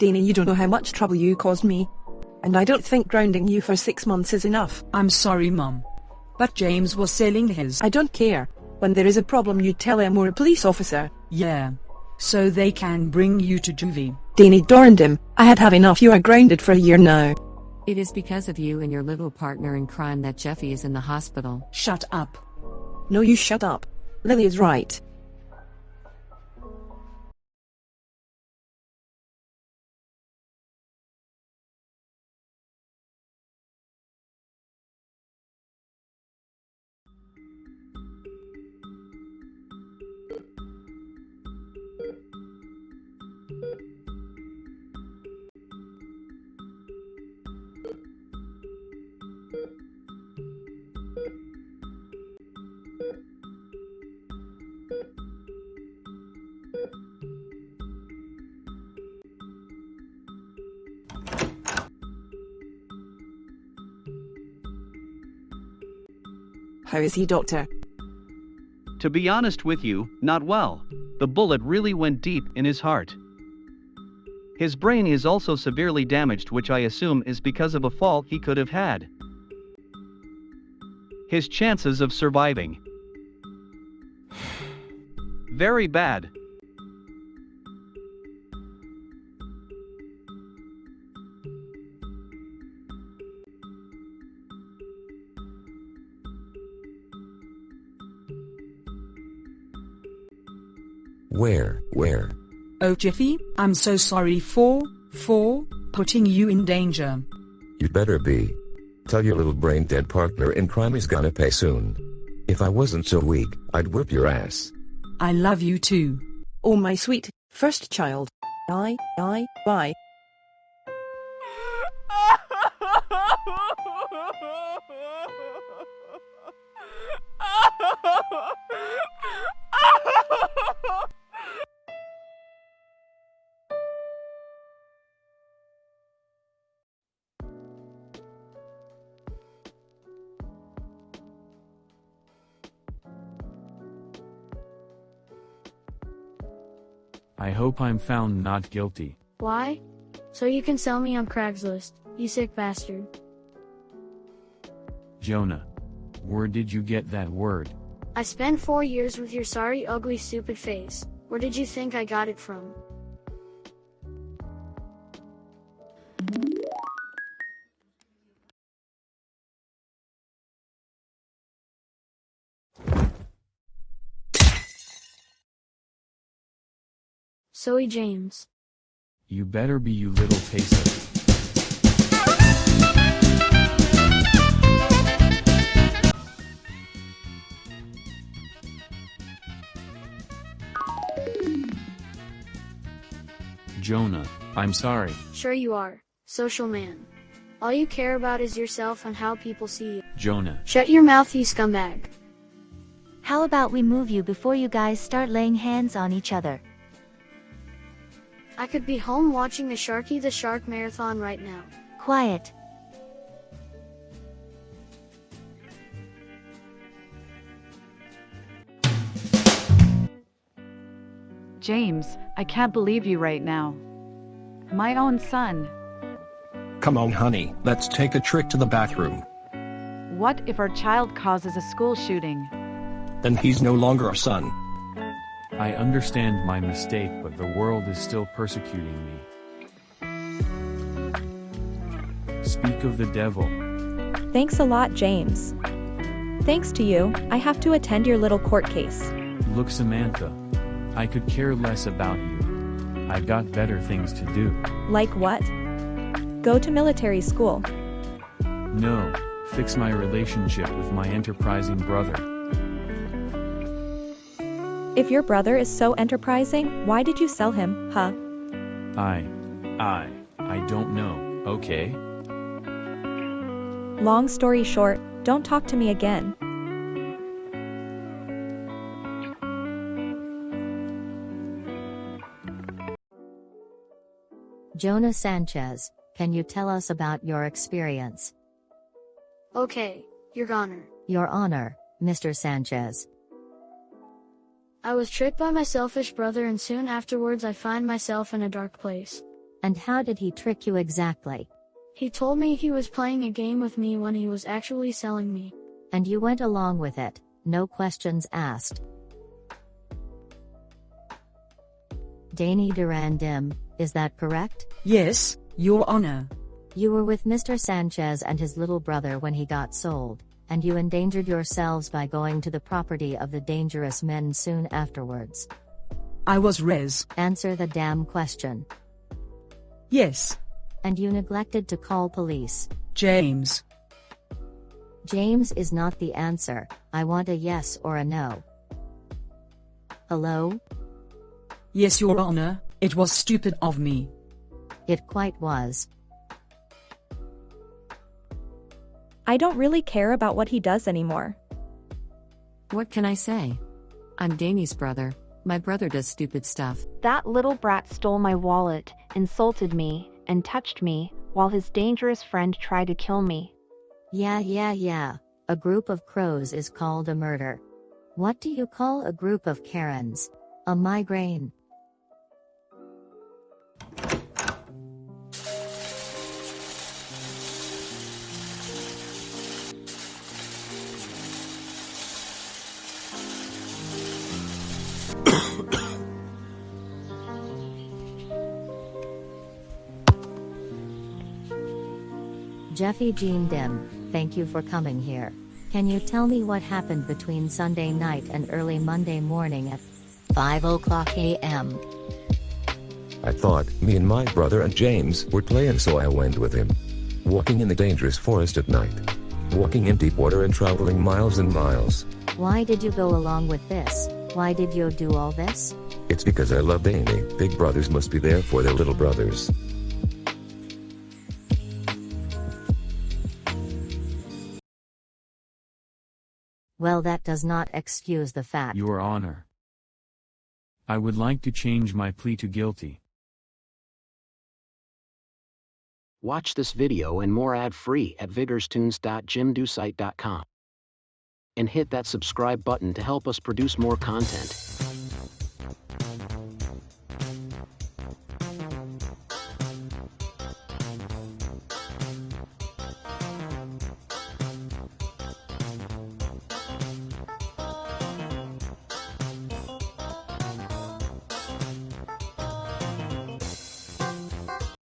Dana, you don't know how much trouble you caused me. And I don't think grounding you for six months is enough. I'm sorry, Mom. But James was selling his. I don't care. When there is a problem, you tell him or a police officer. Yeah. So they can bring you to juvie. Danny darned him. I had have enough. You are grounded for a year now. It is because of you and your little partner in crime that Jeffy is in the hospital. Shut up. No, you shut up. Lily is right. How is he, doctor? To be honest with you, not well. The bullet really went deep in his heart. His brain is also severely damaged, which I assume is because of a fall he could have had. His chances of surviving. Very bad. Where, where? Oh, Jiffy, I'm so sorry for, for, putting you in danger. You'd better be. Tell your little brain dead partner in crime he's gonna pay soon. If I wasn't so weak, I'd whip your ass. I love you too. Oh, my sweet, first child. I, I, bye. I hope I'm found not guilty. Why? So you can sell me on Craigslist, you sick bastard. Jonah. Where did you get that word? I spent four years with your sorry, ugly, stupid face. Where did you think I got it from? Zoe James. You better be you little pacer. Jonah, I'm sorry. Sure you are, social man. All you care about is yourself and how people see you. Jonah, Shut your mouth, you scumbag. How about we move you before you guys start laying hands on each other? I could be home watching the Sharky the Shark marathon right now. Quiet. James, I can't believe you right now. My own son. Come on, honey, let's take a trip to the bathroom. What if our child causes a school shooting? Then he's no longer our son. I understand my mistake, but the world is still persecuting me. Speak of the devil. Thanks a lot, James. Thanks to you, I have to attend your little court case. Look, Samantha. I could care less about you. I've got better things to do. Like what? Go to military school. No, fix my relationship with my enterprising brother. If your brother is so enterprising, why did you sell him, huh? I. I. I don't know, okay? Long story short, don't talk to me again. Jonah Sanchez, can you tell us about your experience? Okay, Your Honor. Your Honor, Mr. Sanchez. I was tricked by my selfish brother and soon afterwards I find myself in a dark place. And how did he trick you exactly? He told me he was playing a game with me when he was actually selling me. And you went along with it, no questions asked. Danny Durandim, is that correct? Yes, Your Honor. You were with Mr. Sanchez and his little brother when he got sold, and you endangered yourselves by going to the property of the dangerous men soon afterwards. I was res. Answer the damn question. Yes. And you neglected to call police. James. James is not the answer, I want a yes or a no. Hello? Yes, Your Honor, it was stupid of me. It quite was. I don't really care about what he does anymore. What can I say? I'm Danny's brother. My brother does stupid stuff. That little brat stole my wallet, insulted me, and touched me, while his dangerous friend tried to kill me. Yeah, yeah, yeah. A group of crows is called a murder. What do you call a group of Karens? A migraine. Jeffy Jean Dim, thank you for coming here. Can you tell me what happened between Sunday night and early Monday morning at 5 o'clock a.m.? I thought me and my brother and James were playing so I went with him. Walking in the dangerous forest at night. Walking in deep water and traveling miles and miles. Why did you go along with this? Why did you do all this? It's because I love Amy. Big brothers must be there for their little brothers. Well, that does not excuse the fact. Your Honor. I would like to change my plea to guilty. Watch this video and more ad-free at vigorstunes.jimdosite.com. And hit that subscribe button to help us produce more content.